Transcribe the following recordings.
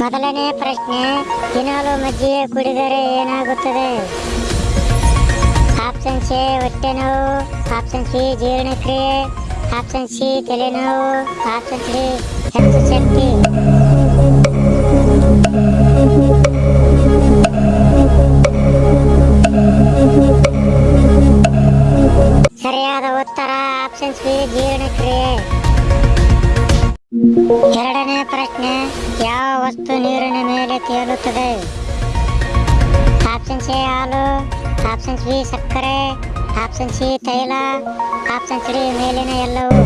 ಮೊದಲನೇ ಪ್ರಶ್ನೆ, ದಿನಾಲು ಮಜ್ಜಿಗೆ ಕುಡಿದರೆ ಏನಾಗುತ್ತದೆ? ಆಪ್ಷನ್ ಸಿ ಹೊಟ್ಟೆ ನೋವು. ಆಪ್ಷನ್ ಸಿ ಜೀರ್ಣಕ್ರಿಯೆ. ಆಪ್ಷನ್ ಸಿ, ತಲೆನೋವು. ಆಪ್ಷನ್ ಸಿ ಹೆಚ್ಚು ಶಕ್ತಿ ಸರಿಯಾದ ಉತ್ತರ ಆಪ್ಷನ್ ಸಿ, ಜೀರ್ಣಕ್ರಿಯೆ. ಎರಡನೇ ಪ್ರಶ್ನೆ, ಯಾವ ವಸ್ತು ನೀರಿನ ಮೇಲೆ ತೇಲುತ್ತದೆ? ಆಪ್ಷನ್ ಸಿ ಹಾಲು ಆಪ್ಷನ್ ಬಿ ಸಕ್ಕರೆ ಆಪ್ಷನ್ ಸಿ ತೈಲ ಆಪ್ಷನ್ ಸಿ ಮೇಲಿನ ಎಲ್ಲವೂ.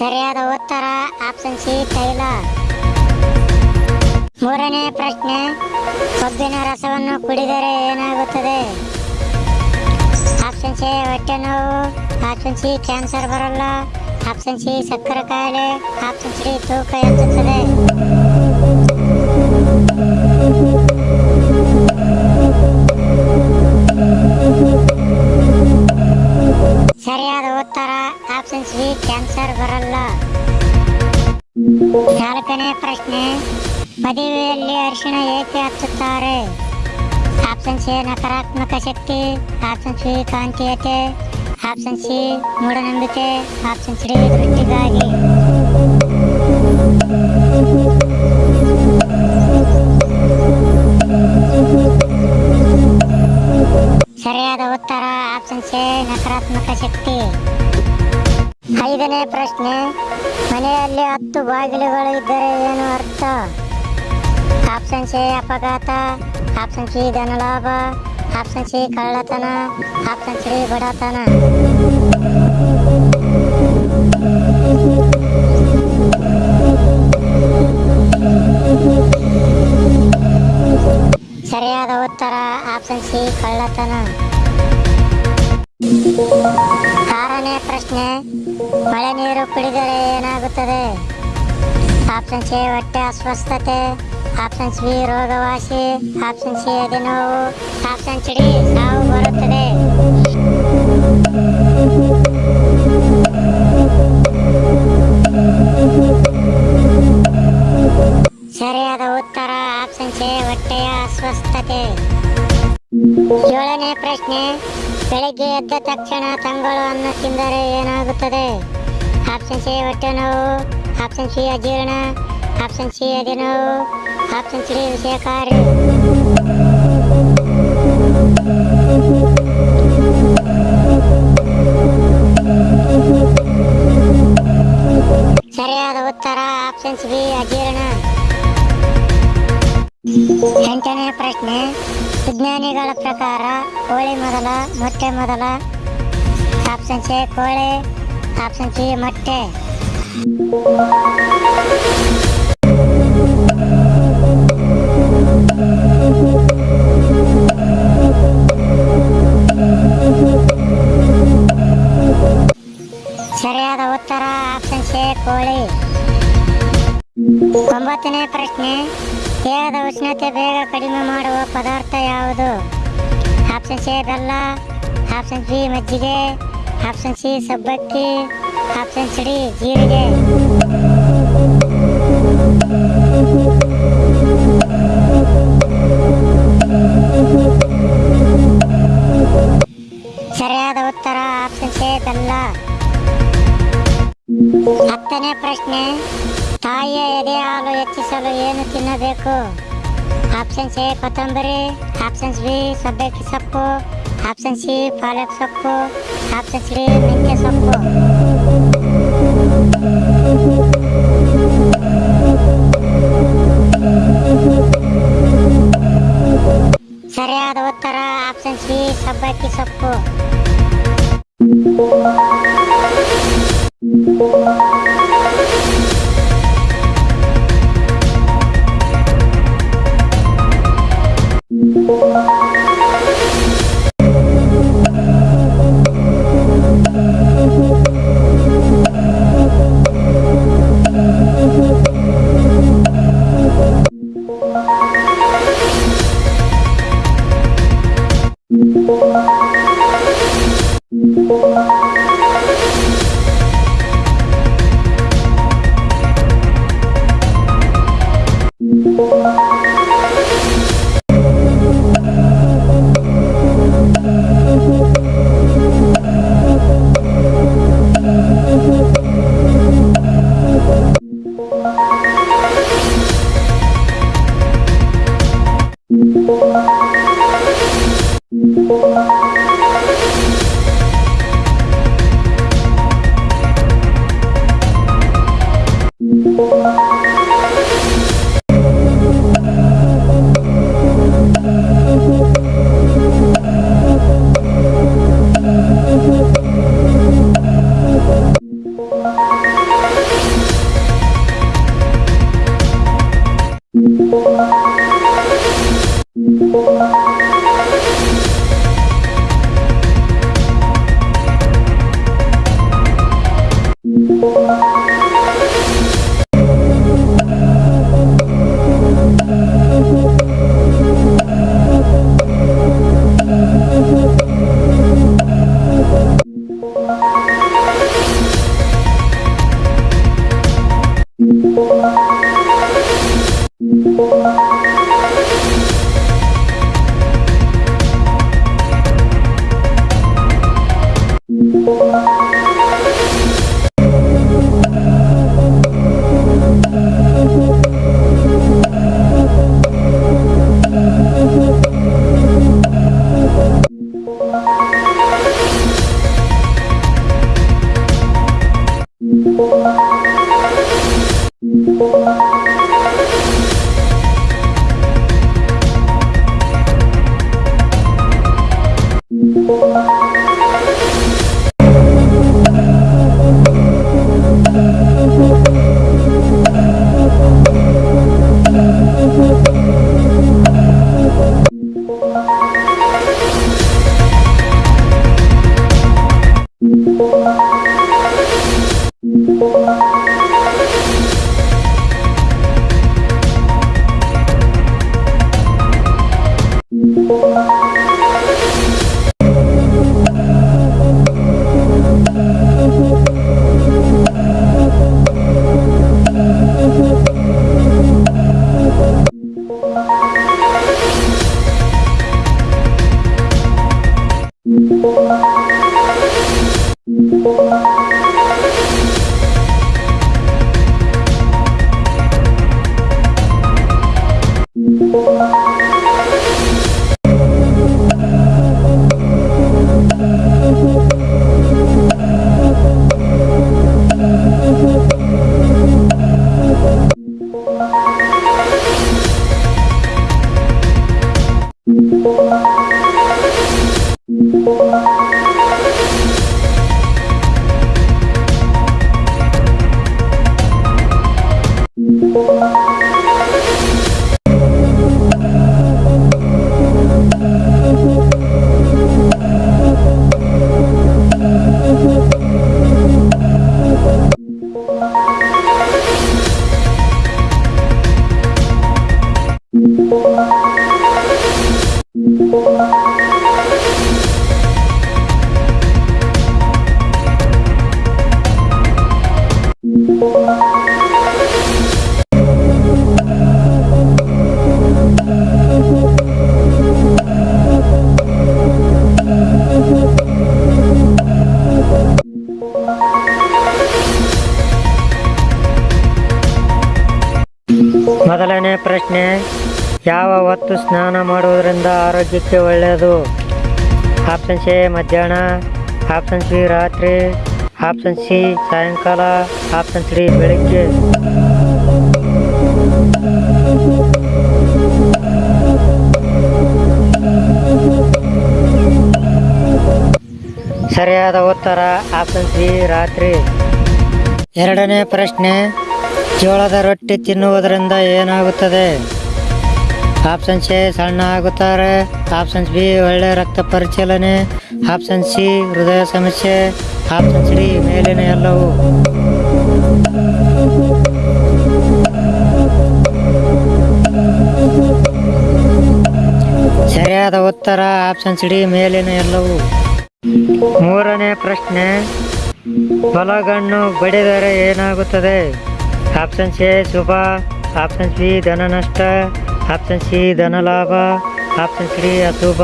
ಸರಿಯಾದ ಉತ್ತರ ಆಪ್ಷನ್ ಸಿ ತೈಲ. ಮೂರನೇ ಪ್ರಶ್ನೆ, ಕಬ್ಬಿನ ರಸವನ್ನು ಕುಡಿದರೆ ಏನಾಗುತ್ತದೆ? ಆಪ್ಷನ್ ಸಿ ಹೊಟ್ಟೆ ನೋವು. ಆಪ್ಷನ್ ಸಿ ಕ್ಯಾನ್ಸರ್ ಬರಲ್ಲ. ಆಪ್ಷನ್ ಸಿ ಸಕ್ಕರೆ ಕಾಯಿಲೆ ಆಪ್ಷನ್ ಸಿ ತೂಕ ಹೆಚ್ಚುತ್ತದೆ. ಸರಿಯಾದ ಉತ್ತರ ಆಪ್ಷನ್ ಸಿ ಕ್ಯಾನ್ಸರ್ ಬರಲ್ಲ. ನಾಲ್ಕನೇ ಪ್ರಶ್ನೆ ಮದುವೆಯಲ್ಲಿ ಅರಿಶಿಣ ಏಕೆ ಹಚ್ಚುತ್ತಾರೆ? ಆಪ್ಷನ್ ಸಿ, ನಕಾರಾತ್ಮಕ ಶಕ್ತಿ. ಆಪ್ಷನ್ ಸಿ, ಕಾಂತೀಯತೆ. ಆಪ್ಷನ್ ಸಿ, ಮೂಢನಂಬಿಕೆ. ಆಪ್ಷನ್ ಸಿ ವೃತ್ತಿಗಾಗಿ. ಸರಿಯಾದ ಉತ್ತರ, ಆಪ್ಷನ್ ಸಿ, ನಕಾರಾತ್ಮಕ ಶಕ್ತಿ. ಐದನೇ ಪ್ರಶ್ನೆ, ಮನೆಯಲ್ಲಿ ಹತ್ತು ಬಾಗಿಲುಗಳು ಇದ್ದರೆ ಏನು ಅರ್ಥ? ಆಪ್ಷನ್ ಸಿ ಅಪಘಾತ ಆಪ್ಷನ್ ಸಿ ಧನಲಾಭ ಆಪ್ಷನ್ ಸಿ ಕಳ್ಳತನ ಆಪ್ಷನ್ ಸಿ ಬಡತನ. ಸರಿಯಾದ ಉತ್ತರ ಆಪ್ಷನ್ ಸಿ ಕಳ್ಳತನ. ಆರನೇ ಪ್ರಶ್ನೆ, ಮಳೆ ನೀರು ಕುಡಿದರೆ ಏನಾಗುತ್ತದೆ? ಆಪ್ಷನ್ ಸಿ ಹೊಟ್ಟೆ ಅಸ್ವಸ್ಥತೆ ಆಪ್ಷನ್ ಸಿ ರೋಗವಾಸಿ ಆಪ್ಷನ್ ಸಿ ಎದೆನೋವು ಆಪ್ಷನ್ ಸಿ ನಾವು ಬರುತ್ತದೆ. ಸರಿಯಾದ ಉತ್ತರ ಆಪ್ಷನ್ ಸಿ ಹೊಟ್ಟೆಯ ಅಸ್ವಸ್ಥತೆ. ಏಳನೇ ಪ್ರಶ್ನೆ, ಬೆಳಿಗ್ಗೆ ಎದ್ದ ತಕ್ಷಣ ತಂಗಳು ಅನ್ನು ತಿಂದರೆ ಏನಾಗುತ್ತದೆ? ಆಪ್ಷನ್ ಸಿ ಹೊಟ್ಟೆ ನೋವು ಆಪ್ಷನ್ ಸಿ ಅಜೀರ್ಣ ಆಪ್ಷನ್ ಸಿ ಎದೆನೋವು ಆಪ್ಷನ್ ಸಿ ವಿಷಯಕಾರಿ ಸರಿಯಾದ ಉತ್ತರ ಆಪ್ಷನ್ ಬಿ ಅಜೀರ್ಣ. ಎಂಟನೇ ಪ್ರಶ್ನೆ, ವಿಜ್ಞಾನಿಗಳ ಪ್ರಕಾರ ಕೋಳಿ ಮೊದಲ, ಮೊಟ್ಟೆ ಮೊದಲ. ಆಪ್ಷನ್ ಸಿ ಕೋಳಿ. ಆಪ್ಷನ್ ಸಿ ಮೊಟ್ಟೆ. ಒಂಬತ್ತನೇ ಪ್ರಶ್ನೆ ದೇಹದ ಉಷ್ಣತೆ ಬೇಗ ಕಡಿಮೆ ಮಾಡುವ ಪದಾರ್ಥ ಯಾವುದು? ಆಪ್ಷನ್ ಎ ಬೆಲ್ಲ, ಆಪ್ಷನ್ ಬಿ ಮಜ್ಜಿಗೆ, ಆಪ್ಷನ್ ಸಿ ಸಬ್ಬಕ್ಕಿ, ಆಪ್ಷನ್ ಸಿಡಿ ಜೀರಿಗೆ. ಸರಿಯಾದ ಉತ್ತರ, ಆಪ್ಷನ್ ಸಿ ಬೆಲ್ಲ. ಹತ್ತನೇ ಪ್ರಶ್ನೆ ತಾಯಿಯ ಎದೆ ಹಾಲು ಹೆಚ್ಚಿಸಲು ಏನು ತಿನ್ನಬೇಕು ಆಪ್ಷನ್ಸ್ ಎ ಕೊತ್ತಂಬರಿ ಆಪ್ಷನ್ಸ್ ಬಿ ಸಬ್ಬಕ್ಕಿ ಸೊಪ್ಪು ಆಪ್ಷನ್ ಸಿ ಪಾಲಕ್ ಸೊಪ್ಪು ಆಪ್ಷನ್ ಸಿ ಮೆಂತ್ಯ ಸೊಪ್ಪು ಸರಿಯಾದ ಉತ್ತರ ಆಪ್ಷನ್ ಸಿ ಸಬ್ಬಕ್ಕಿ ಸೊಪ್ಪು Thank you. ಮೊದಲನೇ ಪ್ರಶ್ನೆ ಯಾವ ಹೊತ್ತು ಸ್ನಾನ ಮಾಡುವುದರಿಂದ ಆರೋಗ್ಯಕ್ಕೆ ಒಳ್ಳೆಯದು? ಆಪ್ಷನ್ ಸಿ ಮಧ್ಯಾಹ್ನ. ಆಪ್ಷನ್ ಸಿ ರಾತ್ರಿ. ಆಪ್ಷನ್ ಸಿ ಸಾಯಂಕಾಲ. ಆಪ್ಷನ್ ಡಿ ಬೆಳಿಗ್ಗೆ. ಸರಿಯಾದ ಉತ್ತರ ಆಪ್ಷನ್ ಸಿ ರಾತ್ರಿ. ಎರಡನೇ ಪ್ರಶ್ನೆ, ಜೋಳದ ರೊಟ್ಟಿ ತಿನ್ನುವುದರಿಂದ ಏನಾಗುತ್ತದೆ? ಆಪ್ಷನ್ ಎ ಸಣ್ಣ ಆಗುತ್ತಾರೆ ಆಪ್ಷನ್ ಬಿ ಒಳ್ಳೆ ರಕ್ತ ಪರಿಚಲನೆ ಆಪ್ಷನ್ ಸಿ ಹೃದಯ ಸಮಸ್ಯೆ ಆಪ್ಷನ್ ಡಿ ಮೇಲಿನ ಎಲ್ಲವೂ ಸರಿಯಾದ ಉತ್ತರ ಆಪ್ಷನ್ ಡಿ ಮೇಲಿನ ಎಲ್ಲವೂ ಮೂರನೇ ಪ್ರಶ್ನೆ, ಬಲಗಣ್ಣು ಬಡಿದರೆ ಏನಾಗುತ್ತದೆ? ಆಪ್ಷನ್ ಎ ಶುಭ. ಆಪ್ಷನ್ ಬಿ ಧನ ನಷ್ಟ. ಆಪ್ಷನ್ ಸಿ ಧನ ಲಾಭ ಆಪ್ಷನ್ ಸಿ ಅಶುಭ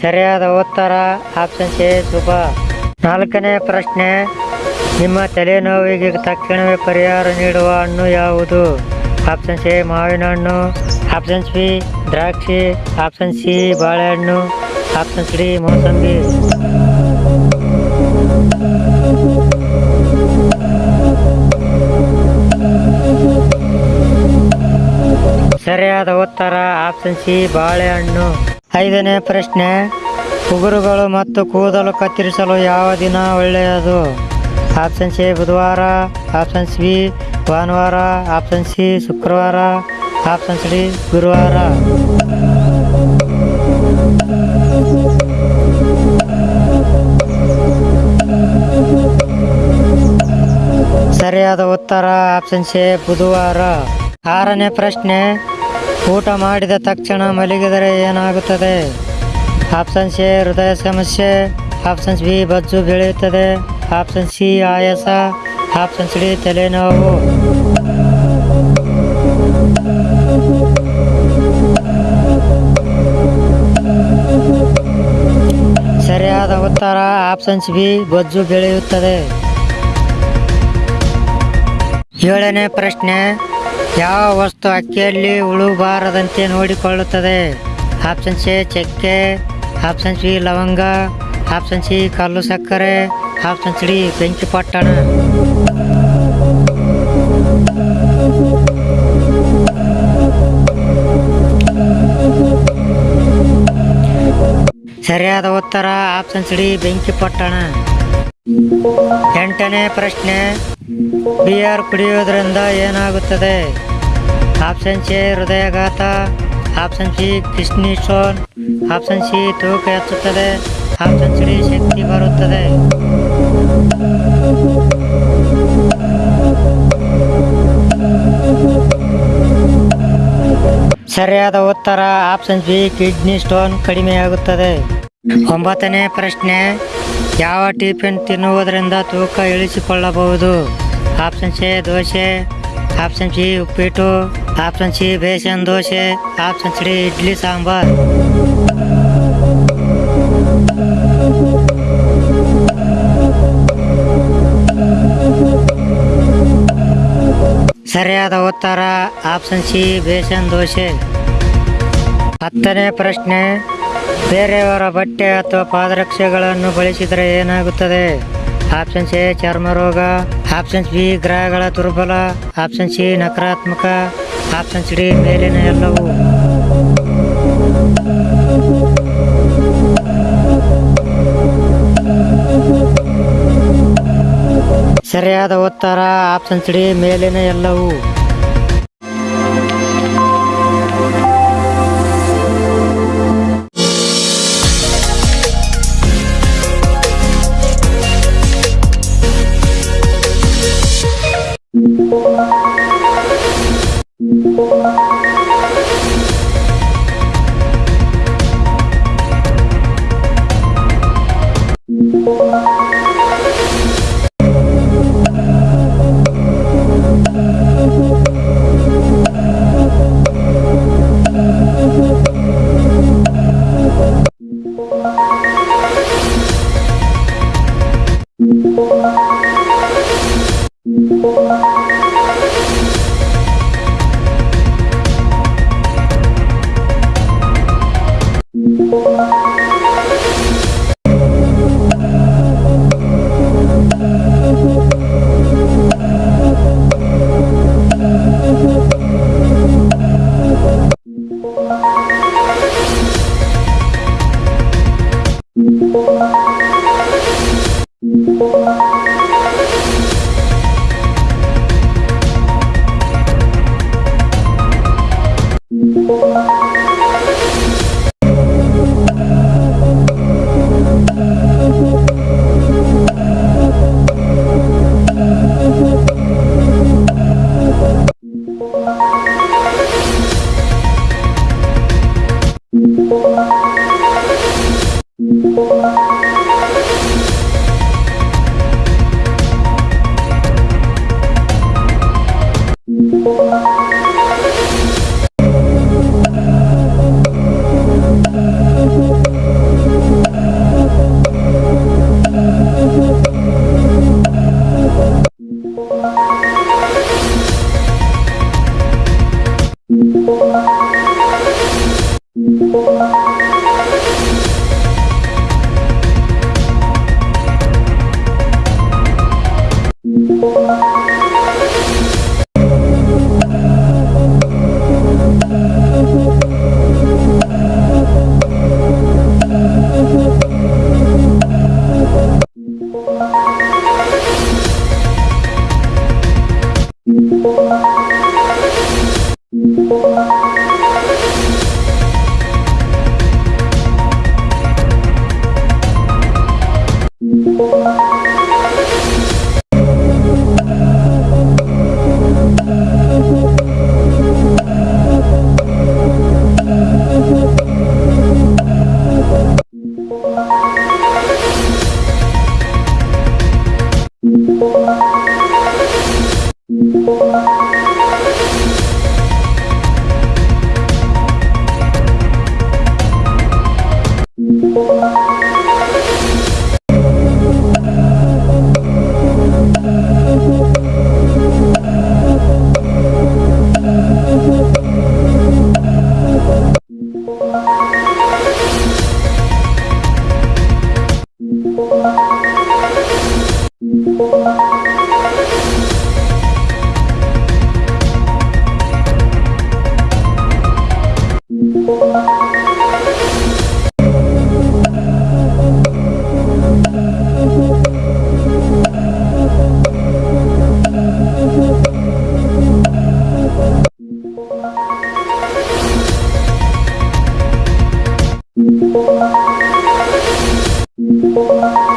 ಸರಿಯಾದ ಉತ್ತರ ಆಪ್ಷನ್ ಸಿ ಶುಭ ನಾಲ್ಕನೇ ಪ್ರಶ್ನೆ, ನಿಮ್ಮ ತಲೆನೋವಿಗೆ ತಕ್ಷಣವೇ ಪರಿಹಾರ ನೀಡುವ ಹಣ್ಣು ಯಾವುದು? ಆಪ್ಷನ್ ಸಿ ಮಾವಿನ ಹಣ್ಣು ಆಪ್ಷನ್ ಬಿ ದ್ರಾಕ್ಷಿ. ಆಪ್ಷನ್ ಸಿ ಬಾಳೆಹಣ್ಣು. ಆಪ್ಷನ್ ಡಿ ಮೋಸಂಬಿ ಸರಿಯಾದ ಉತ್ತರ ಆಪ್ಷನ್ ಸಿ ಬಾಳೆಹಣ್ಣು. ಐದನೇ ಪ್ರಶ್ನೆ, ಉಗುರುಗಳು ಮತ್ತು ಕೂದಲು ಕತ್ತರಿಸಲು ಯಾವ ದಿನ ಒಳ್ಳೆಯದು? ಆಪ್ಷನ್ ಸಿ ಬುಧವಾರ ಆಪ್ಷನ್ ಬಿ ಭಾನುವಾರ ಆಪ್ಷನ್ ಸಿ ಶುಕ್ರವಾರ ಆಪ್ಷನ್ ಡಿ ಗುರುವಾರ. ಸರಿಯಾದ ಉತ್ತರ ಆಪ್ಷನ್ ಸಿ ಬುಧವಾರ. ಆರನೇ ಪ್ರಶ್ನೆ, ಊಟ ಮಾಡಿದ ತಕ್ಷಣ ಮಲಗಿದರೆ ಏನಾಗುತ್ತದೆ? ಆಪ್ಷನ್ ಸಿ ಹೃದಯ ಸಮಸ್ಯೆ. ಆಪ್ಷನ್ ಬಿ ಬಜ್ಜು ಬೆಳೆಯುತ್ತದೆ. ಆಪ್ಷನ್ ಸಿ ಆಯಾಸ. ಆಪ್ಷನ್ ಡಿ ತಲೆನೋವು. ಸರಿಯಾದ ಉತ್ತರ ಆಪ್ಷನ್ಸ್ ಬಿ ಬಜ್ಜು ಬೆಳೆಯುತ್ತದೆ. ಏಳನೇ ಪ್ರಶ್ನೆ, ಯಾವ ವಸ್ತು ಅಕ್ಕಿಯಲ್ಲಿ ಉಳುಬಾರದಂತೆ ನೋಡಿಕೊಳ್ಳುತ್ತದೆ? ಆಪ್ಷನ್ ಸಿ, ಚಕ್ಕೆ, ಆಪ್ಷನ್ ಸಿ, ಲವಂಗ, ಆಪ್ಷನ್ ಸಿ, ಕಲ್ಲು ಸಕ್ಕರೆ, ಆಪ್ಷನ್ ಡಿ, ಬೆಂಕಿ ಪಟ್ಟಣ. ಸರಿಯಾದ ಉತ್ತರ, ಆಪ್ಷನ್ ಡಿ, ಬೆಂಕಿ ಪಟ್ಟಣ. ಎಂಟನೇ ಪ್ರಶ್ನೆ. ಬಿಯರ್ ಕುಡಿಯೋದ್ರಿಂದ ಏನಾಗುತ್ತದೆ? ಆಪ್ಷನ್ ಸಿ ಹೃದಯಾಘಾತ. Option C kidney stone option C ತೂಕ ಹೆಚ್ಚುತ್ತದೆ. ಆಪ್ಷನ್ ಸಿ ಶಕ್ತಿ ಬರುತ್ತದೆ. ಸರಿಯಾದ ಉತ್ತರ ಆಪ್ಷನ್ ಬಿ ಕಿಡ್ನಿ ಸ್ಟೋನ್ ಕಡಿಮೆಯಾಗುತ್ತದೆ. ಒಂಬತ್ತನೇ ಪ್ರಶ್ನೆ, ಯಾವ ಟಿಫಿನ್ ತಿನ್ನುವುದರಿಂದ ತೂಕ ಇಳಿಸಿಕೊಳ್ಳಬಹುದು? Option C dosa. Option C ಉಪ್ಪಿಟ್ಟು. Option C, besan dosa. Option C, idli sambar. ಸರಿಯಾದ ಉತ್ತರ, ಆಪ್ಷನ್ ಸಿ, ಬೇಸನ್ ದೋಸೆ. ಹತ್ತನೇ ಪ್ರಶ್ನೆ ಬೇರೆಯವರ ಬಟ್ಟೆ ಅಥವಾ ಪಾದರಕ್ಷೆಗಳನ್ನು ಬಳಸಿದರೆ ಏನಾಗುತ್ತದೆ? ಆಪ್ಷನ್ ಎ ಚರ್ಮ ರೋಗ ಆಪ್ಷನ್ ಬಿ, ಗ್ರಹಗಳ ದುರ್ಬಲ. ಆಪ್ಷನ್ ಸಿ, ನಕಾರಾತ್ಮಕ. ಆಪ್ಷನ್ ಡಿ, ಮೇಲಿನ ಎಲ್ಲವೂ. ಸರಿಯಾದ ಉತ್ತರ, ಆಪ್ಷನ್ ಡಿ, ಮೇಲಿನ ಎಲ್ಲವೂ. Música Música Thank you.